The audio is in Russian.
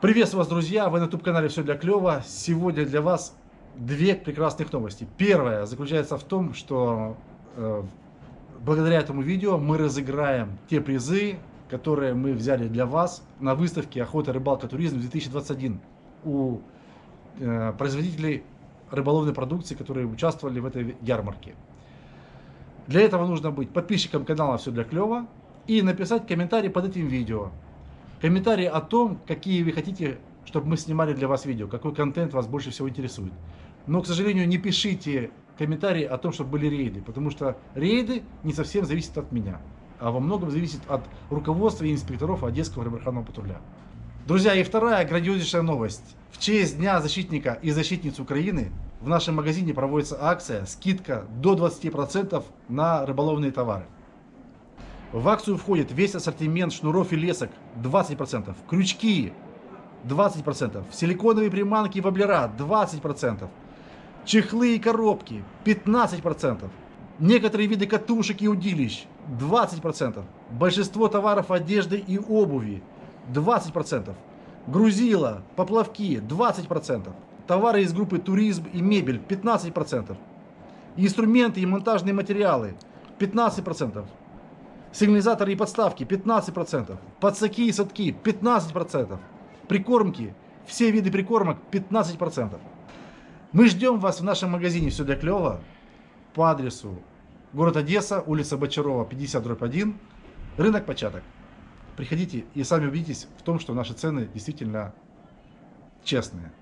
Приветствую вас, друзья! Вы на YouTube-канале «Все для клёва». Сегодня для вас две прекрасных новости. Первая заключается в том, что э, благодаря этому видео мы разыграем те призы, которые мы взяли для вас на выставке «Охота, рыбалка, туризм 2021» у э, производителей рыболовной продукции, которые участвовали в этой ярмарке. Для этого нужно быть подписчиком канала «Все для клёва» и написать комментарий под этим видео комментарии о том, какие вы хотите, чтобы мы снимали для вас видео, какой контент вас больше всего интересует. Но, к сожалению, не пишите комментарии о том, чтобы были рейды, потому что рейды не совсем зависят от меня, а во многом зависит от руководства и инспекторов Одесского рыбарханного патруля. Друзья, и вторая грандиознейшая новость. В честь Дня защитника и защитниц Украины в нашем магазине проводится акция, скидка до 20% на рыболовные товары. В акцию входит весь ассортимент шнуров и лесок. 20%, крючки. 20%, силиконовые приманки и воблера 20%, чехлы и коробки. 15%, некоторые виды катушек и удилищ. 20%, большинство товаров одежды и обуви. 20%, грузила, поплавки. 20%, товары из группы туризм и мебель 15%, инструменты и монтажные материалы 15%, Сигнализаторы и подставки 15%. Подсаки и садки 15%. Прикормки, все виды прикормок 15%. Мы ждем вас в нашем магазине «Все для клёва» по адресу город Одесса, улица Бочарова, 50 дробь 1, рынок початок. Приходите и сами убедитесь в том, что наши цены действительно честные.